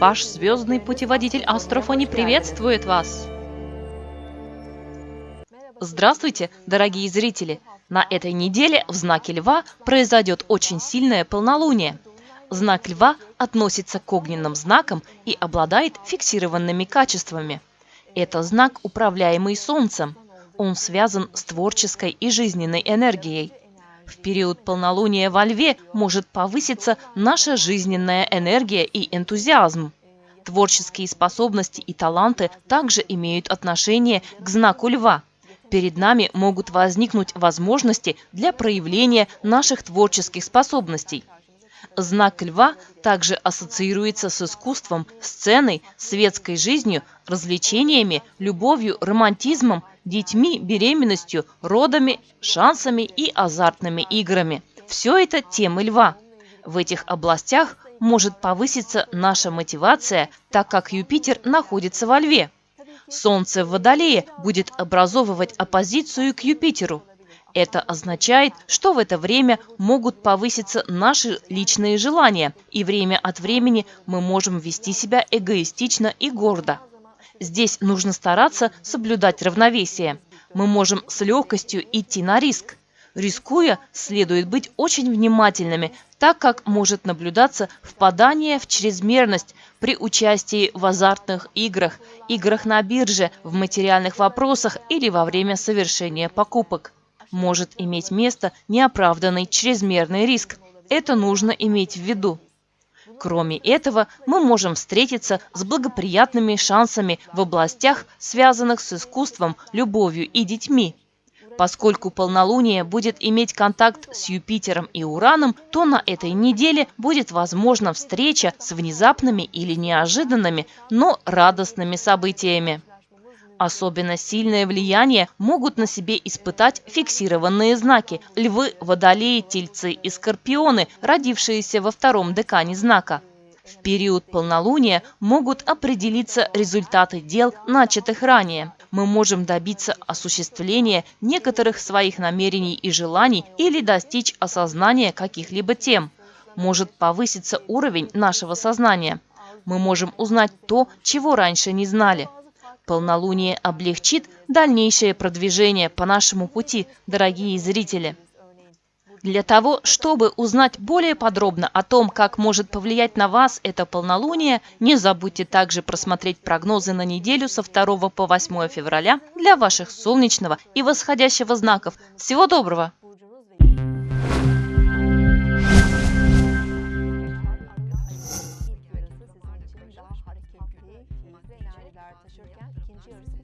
Ваш звездный путеводитель Астрофони приветствует вас! Здравствуйте, дорогие зрители! На этой неделе в знаке Льва произойдет очень сильное полнолуние. Знак Льва относится к огненным знакам и обладает фиксированными качествами. Это знак, управляемый Солнцем. Он связан с творческой и жизненной энергией. В период полнолуния во Льве может повыситься наша жизненная энергия и энтузиазм. Творческие способности и таланты также имеют отношение к знаку Льва. Перед нами могут возникнуть возможности для проявления наших творческих способностей. Знак льва также ассоциируется с искусством, сценой, светской жизнью, развлечениями, любовью, романтизмом, детьми, беременностью, родами, шансами и азартными играми. Все это темы льва. В этих областях может повыситься наша мотивация, так как Юпитер находится во льве. Солнце в Водолее будет образовывать оппозицию к Юпитеру. Это означает, что в это время могут повыситься наши личные желания, и время от времени мы можем вести себя эгоистично и гордо. Здесь нужно стараться соблюдать равновесие. Мы можем с легкостью идти на риск. Рискуя, следует быть очень внимательными, так как может наблюдаться впадание в чрезмерность при участии в азартных играх, играх на бирже, в материальных вопросах или во время совершения покупок. Может иметь место неоправданный чрезмерный риск. Это нужно иметь в виду. Кроме этого, мы можем встретиться с благоприятными шансами в областях, связанных с искусством, любовью и детьми. Поскольку полнолуние будет иметь контакт с Юпитером и Ураном, то на этой неделе будет возможна встреча с внезапными или неожиданными, но радостными событиями. Особенно сильное влияние могут на себе испытать фиксированные знаки – львы, водолеи, тельцы и скорпионы, родившиеся во втором декане знака. В период полнолуния могут определиться результаты дел, начатых ранее. Мы можем добиться осуществления некоторых своих намерений и желаний или достичь осознания каких-либо тем. Может повыситься уровень нашего сознания. Мы можем узнать то, чего раньше не знали. Полнолуние облегчит дальнейшее продвижение по нашему пути, дорогие зрители. Для того, чтобы узнать более подробно о том, как может повлиять на вас это полнолуние, не забудьте также просмотреть прогнозы на неделю со 2 по 8 февраля для ваших солнечного и восходящего знаков. Всего доброго! Señor.